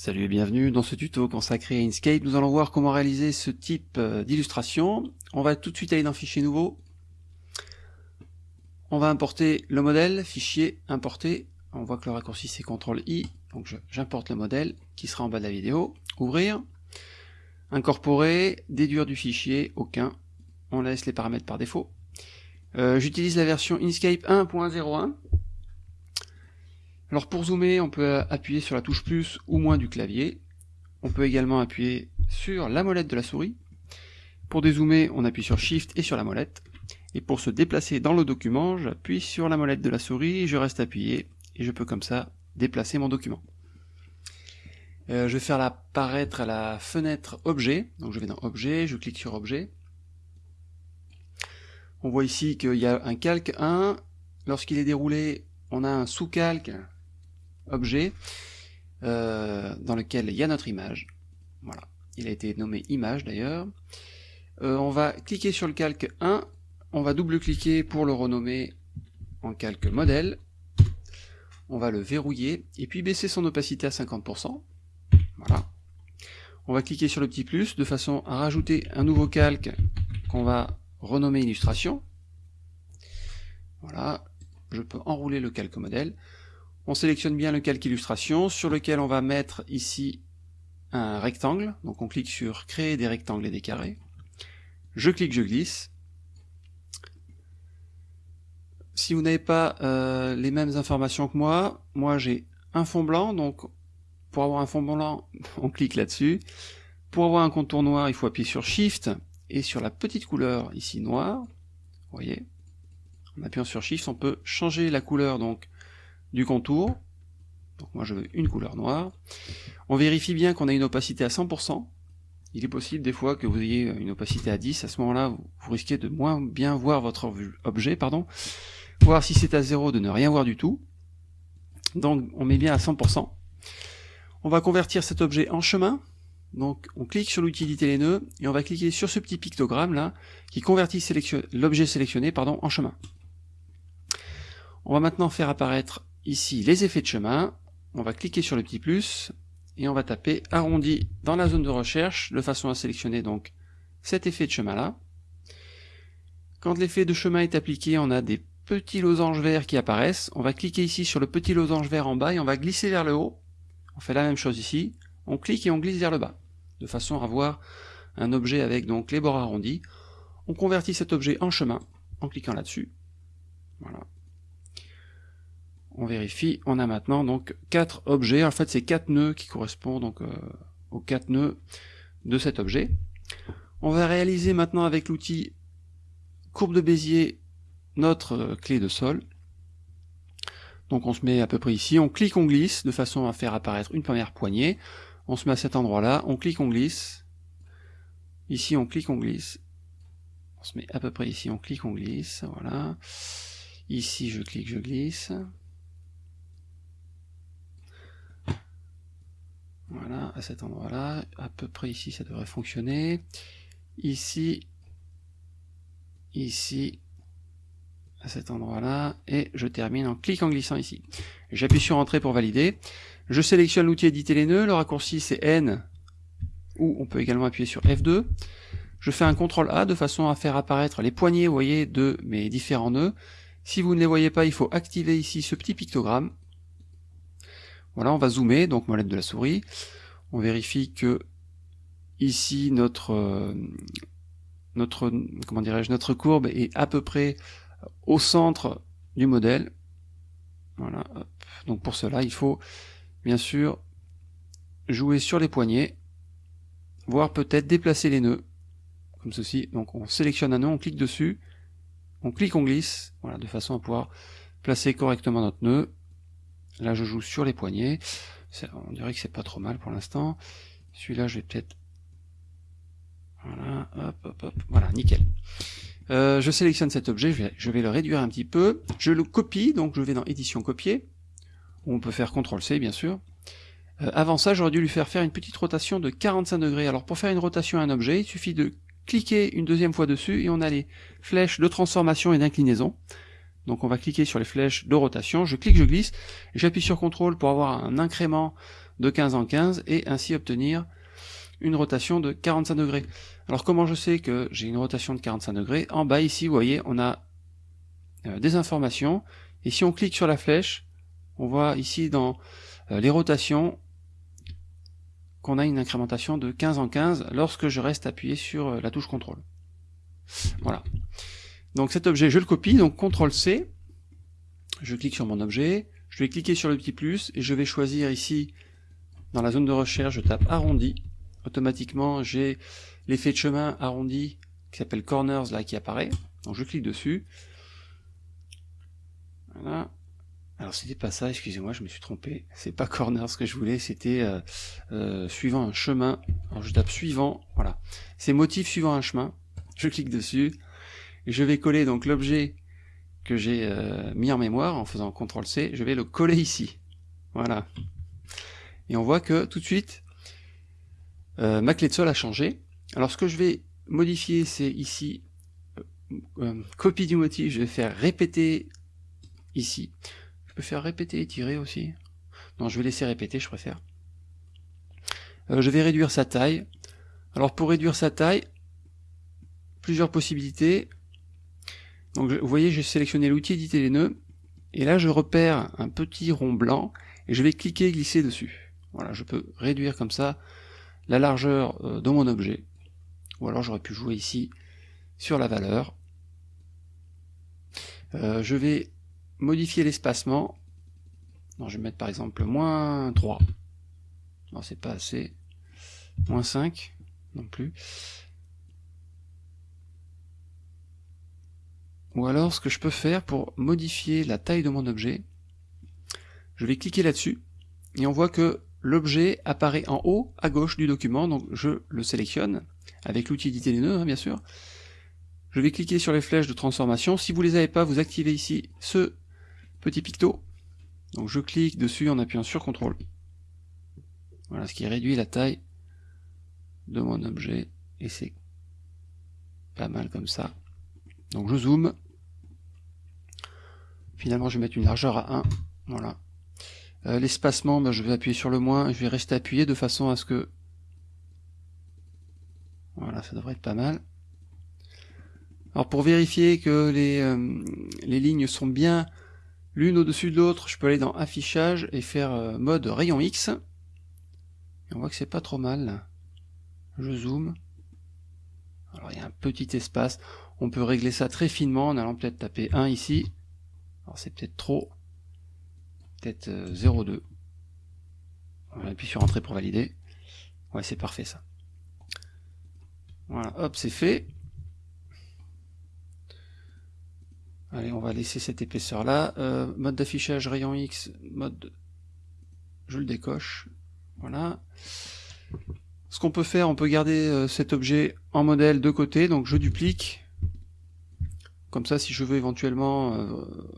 Salut et bienvenue dans ce tuto consacré à Inkscape. Nous allons voir comment réaliser ce type euh, d'illustration. On va tout de suite aller dans Fichier nouveau. On va importer le modèle, Fichier, Importer. On voit que le raccourci c'est CTRL-I, donc j'importe le modèle qui sera en bas de la vidéo. Ouvrir, incorporer, déduire du fichier, aucun. On laisse les paramètres par défaut. Euh, j'utilise la version Inkscape 1.01 alors pour zoomer, on peut appuyer sur la touche plus ou moins du clavier. On peut également appuyer sur la molette de la souris. Pour dézoomer, on appuie sur Shift et sur la molette. Et pour se déplacer dans le document, j'appuie sur la molette de la souris, je reste appuyé, et je peux comme ça déplacer mon document. Euh, je vais faire apparaître la fenêtre Objet, donc je vais dans Objet, je clique sur Objet. On voit ici qu'il y a un calque 1, lorsqu'il est déroulé, on a un sous-calque objet euh, dans lequel il y a notre image. Voilà, il a été nommé image d'ailleurs. Euh, on va cliquer sur le calque 1, on va double-cliquer pour le renommer en calque modèle. On va le verrouiller et puis baisser son opacité à 50%. Voilà. On va cliquer sur le petit plus de façon à rajouter un nouveau calque qu'on va renommer illustration. Voilà, je peux enrouler le calque modèle. On sélectionne bien le calque illustration sur lequel on va mettre ici un rectangle. Donc on clique sur créer des rectangles et des carrés. Je clique, je glisse. Si vous n'avez pas euh, les mêmes informations que moi, moi j'ai un fond blanc, donc pour avoir un fond blanc, on clique là-dessus. Pour avoir un contour noir, il faut appuyer sur Shift et sur la petite couleur ici noire. Vous voyez? En appuyant sur Shift, on peut changer la couleur donc du contour. Donc moi je veux une couleur noire. On vérifie bien qu'on a une opacité à 100%. Il est possible des fois que vous ayez une opacité à 10, à ce moment-là vous, risquez de moins bien voir votre objet, pardon. Voir si c'est à 0 de ne rien voir du tout. Donc on met bien à 100%. On va convertir cet objet en chemin. Donc on clique sur l'utilité les nœuds et on va cliquer sur ce petit pictogramme là qui convertit l'objet sélectionné pardon, en chemin. On va maintenant faire apparaître ici les effets de chemin, on va cliquer sur le petit plus, et on va taper arrondi dans la zone de recherche, de façon à sélectionner donc cet effet de chemin là. Quand l'effet de chemin est appliqué, on a des petits losanges verts qui apparaissent, on va cliquer ici sur le petit losange vert en bas et on va glisser vers le haut. On fait la même chose ici, on clique et on glisse vers le bas, de façon à avoir un objet avec donc les bords arrondis. On convertit cet objet en chemin en cliquant là-dessus. Voilà on vérifie, on a maintenant donc quatre objets, en fait c'est quatre nœuds qui correspondent donc euh, aux quatre nœuds de cet objet. On va réaliser maintenant avec l'outil courbe de Bézier notre euh, clé de sol. Donc on se met à peu près ici, on clique, on glisse, de façon à faire apparaître une première poignée. On se met à cet endroit-là, on clique, on glisse. Ici on clique, on glisse. On se met à peu près ici, on clique, on glisse, voilà. Ici je clique, je glisse. Voilà, à cet endroit-là, à peu près ici, ça devrait fonctionner. Ici, ici, à cet endroit-là, et je termine en cliquant glissant ici. J'appuie sur Entrée pour valider. Je sélectionne l'outil Éditer les nœuds, le raccourci c'est N, ou on peut également appuyer sur F2. Je fais un CTRL A de façon à faire apparaître les poignées, vous voyez, de mes différents nœuds. Si vous ne les voyez pas, il faut activer ici ce petit pictogramme. Voilà, on va zoomer, donc molette de la souris. On vérifie que ici notre euh, notre comment dirais-je notre courbe est à peu près au centre du modèle. Voilà. Donc pour cela, il faut bien sûr jouer sur les poignets, voire peut-être déplacer les nœuds, comme ceci. Donc on sélectionne un nœud, on clique dessus, on clique, on glisse, voilà, de façon à pouvoir placer correctement notre nœud. Là, je joue sur les poignets. On dirait que c'est pas trop mal pour l'instant. Celui-là, je vais peut-être... Voilà, hop, hop, hop. Voilà, nickel. Euh, je sélectionne cet objet, je vais, le réduire un petit peu. Je le copie, donc je vais dans édition copier. On peut faire CTRL-C, bien sûr. Euh, avant ça, j'aurais dû lui faire faire une petite rotation de 45 degrés. Alors pour faire une rotation à un objet, il suffit de cliquer une deuxième fois dessus et on a les flèches de transformation et d'inclinaison. Donc on va cliquer sur les flèches de rotation, je clique, je glisse, j'appuie sur CTRL pour avoir un incrément de 15 en 15 et ainsi obtenir une rotation de 45 degrés. Alors comment je sais que j'ai une rotation de 45 degrés? En bas ici, vous voyez, on a euh, des informations. Et si on clique sur la flèche, on voit ici dans euh, les rotations qu'on a une incrémentation de 15 en 15 lorsque je reste appuyé sur euh, la touche contrôle. Voilà. Donc cet objet, je le copie, donc CTRL C, je clique sur mon objet, je vais cliquer sur le petit plus et je vais choisir ici, dans la zone de recherche, je tape arrondi. Automatiquement, j'ai l'effet de chemin arrondi qui s'appelle corners là qui apparaît. Donc je clique dessus. Voilà. Alors c'était pas ça, excusez-moi, je me suis trompé. C'est pas corner ce que je voulais, c'était euh, euh, suivant un chemin. Alors je tape suivant, voilà. C'est motif suivant un chemin. Je clique dessus je vais coller donc l'objet que j'ai euh, mis en mémoire en faisant CTRL C. Je vais le coller ici. Voilà. Et on voit que tout de suite, ma clé de sol a changé. Alors ce que je vais modifier, c'est ici copie du motif. Je vais faire répéter ici faire répéter et tirer aussi. Non, je vais laisser répéter, je préfère. Euh, je vais réduire sa taille. Alors pour réduire sa taille, plusieurs possibilités. Donc vous voyez, j'ai sélectionné l'outil éditer les nœuds. Et là, je repère un petit rond blanc et je vais cliquer et glisser dessus. Voilà, je peux réduire comme ça la largeur euh, de mon objet. Ou alors j'aurais pu jouer ici sur la valeur. Euh, je vais modifier l'espacement. Je vais mettre par exemple moins 3. Non, c'est pas assez. Moins 5 non plus. Ou alors, ce que je peux faire pour modifier la taille de mon objet, je vais cliquer là-dessus, et on voit que l'objet apparaît en haut à gauche du document, donc je le sélectionne, avec l'outil éditer les nœuds, hein, bien sûr. Je vais cliquer sur les flèches de transformation. Si vous ne les avez pas, vous activez ici ce petit picto. Donc je clique dessus en appuyant sur CTRL. Voilà ce qui réduit la taille de mon objet. Et c'est pas mal comme ça. Donc je zoome. Finalement je vais mettre une largeur à 1. Voilà. Euh, l'espacement, ben, je vais appuyer sur le moins. Je vais rester appuyé de façon à ce que... Voilà, ça devrait être pas mal. Alors pour vérifier que les, euh, les lignes sont bien l'une au-dessus de l'autre, je peux aller dans affichage et faire euh, mode rayon X. Et on voit que c'est pas trop mal. Je zoome. Alors il y a un petit espace. On peut régler ça très finement en allant peut-être taper 1 ici. Alors c'est peut-être trop. Peut-être 0,2. Euh, on appuie sur entrée pour valider. Ouais, c'est parfait ça. Voilà, hop, c'est fait. Allez, on va laisser cette épaisseur là. Euh, mode d'affichage rayon X, mode... Je le décoche. Voilà. Ce qu'on peut faire, on peut garder euh, cet objet en modèle de côté, donc je duplique. Comme ça, si je veux éventuellement euh,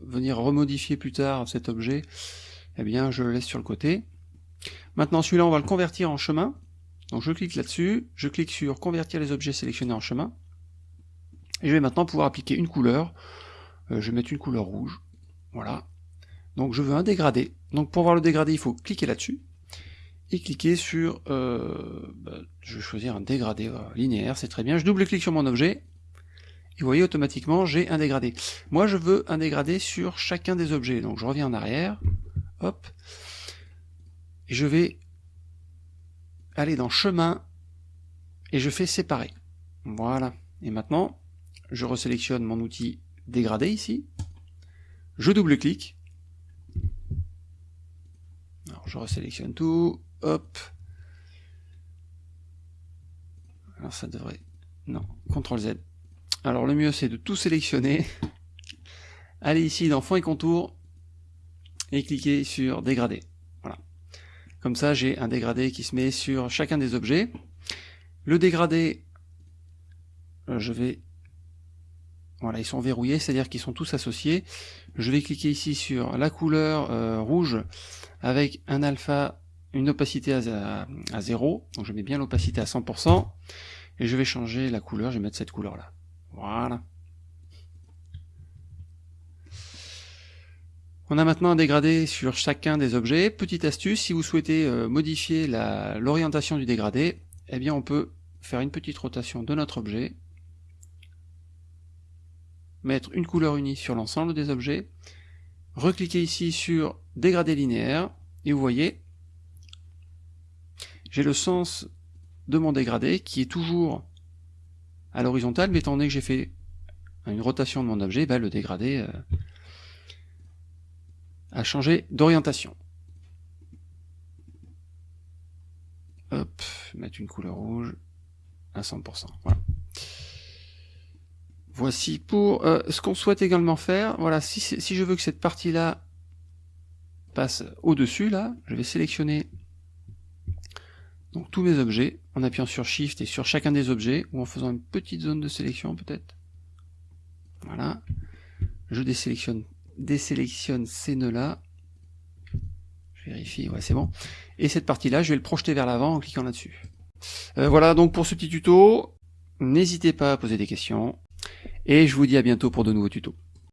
venir remodifier plus tard cet objet, eh bien je le laisse sur le côté. Maintenant celui-là, on va le convertir en chemin. Donc je clique là-dessus, je clique sur convertir les objets sélectionnés en chemin. Et je vais maintenant pouvoir appliquer une couleur. Euh, je vais mettre une couleur rouge. Voilà. Donc je veux un dégradé. Donc pour voir le dégradé, il faut cliquer là-dessus. Et cliquer sur... Euh, bah, je vais choisir un dégradé linéaire, c'est très bien. Je double-clique sur mon objet. Et vous voyez, automatiquement, j'ai un dégradé. Moi, je veux un dégradé sur chacun des objets. Donc je reviens en arrière. Hop. Et je vais aller dans chemin. Et je fais séparer. Voilà. Et maintenant, je resélectionne mon outil dégradé ici. Je double-clique. Alors je resélectionne tout. Hop. Alors ça devrait... Non, CTRL Z. Alors le mieux c'est de tout sélectionner. Allez ici dans fond et contour. Et cliquer sur dégradé. Voilà. Comme ça j'ai un dégradé qui se met sur chacun des objets. Le dégradé, euh, je vais voilà, ils sont verrouillés, c'est-à-dire qu'ils sont tous associés. Je vais cliquer ici sur la couleur euh, rouge avec un alpha, une opacité à, à, 0. Donc je mets bien l'opacité à 100%. Et je vais changer la couleur, je vais mettre cette couleur-là. Voilà. On a maintenant un dégradé sur chacun des objets. Petite astuce, si vous souhaitez euh, modifier l'orientation du dégradé, eh bien on peut faire une petite rotation de notre objet, mettre une couleur unie sur l'ensemble des objets, recliquer ici sur dégradé linéaire, et vous voyez, j'ai le sens de mon dégradé qui est toujours à l'horizontale, mais étant donné que j'ai fait une rotation de mon objet, ben, le dégradé euh, a changé d'orientation. Hop, mettre une couleur rouge à 100%. Voilà. Voici pour euh, ce qu'on souhaite également faire. Voilà, si, si je veux que cette partie-là passe au-dessus, là, je vais sélectionner donc tous mes objets en appuyant sur Shift et sur chacun des objets, ou en faisant une petite zone de sélection peut-être. Voilà. Je désélectionne, désélectionne ces nœuds-là. Je vérifie, ouais c'est bon. Et cette partie-là, je vais le projeter vers l'avant en cliquant là-dessus. Euh, voilà donc pour ce petit tuto. N'hésitez pas à poser des questions. Et je vous dis à bientôt pour de nouveaux tutos.